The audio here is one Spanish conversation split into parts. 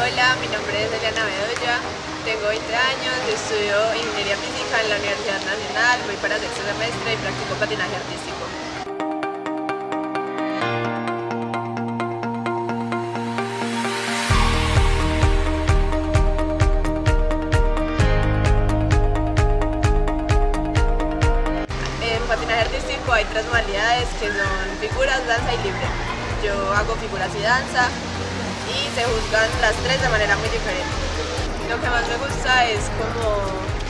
Hola, mi nombre es Eliana Bedoya, tengo 20 años, estudio Ingeniería Física en la Universidad Nacional, voy para sexto semestre y practico patinaje artístico. En patinaje artístico hay tres modalidades que son figuras, danza y libre. Yo hago figuras y danza y se juzgan las tres de manera muy diferente. Lo que más me gusta es como,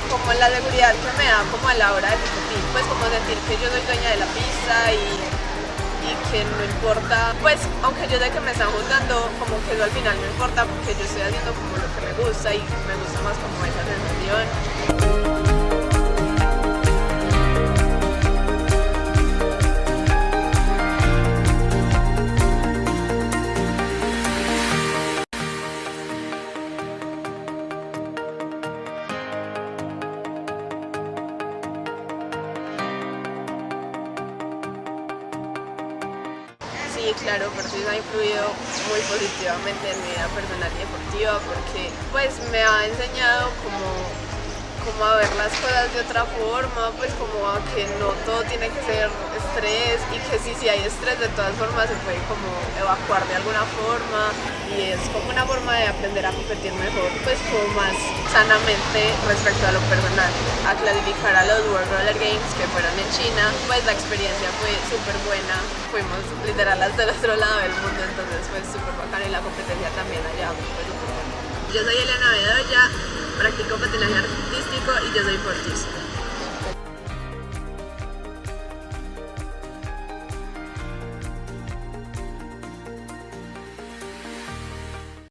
como la seguridad que me da como a la hora de competir, pues como sentir que yo soy dueña de la pista y, y que no importa, pues aunque yo sé que me están juzgando, como que eso al final no importa porque yo estoy haciendo como lo que me gusta y me gusta más como esa sensación. Claro, Persis ha influido muy positivamente en mi vida personal y deportiva porque pues me ha enseñado como, como a ver las cosas de otra forma, pues como a que no todo tiene que ser estrés y que sí, si hay estrés de todas formas se puede como evacuar de alguna forma y es como una forma de aprender a competir mejor, pues como más sanamente respecto a lo personal. A clasificar a los World Roller Games que fueron en China, pues la experiencia fue súper buena, fuimos literal hasta el otro lado del mundo, entonces fue súper bacán y la competencia también allá fue súper buena. Yo soy Elena Bedoya, practico patinaje artístico y yo soy Fortis.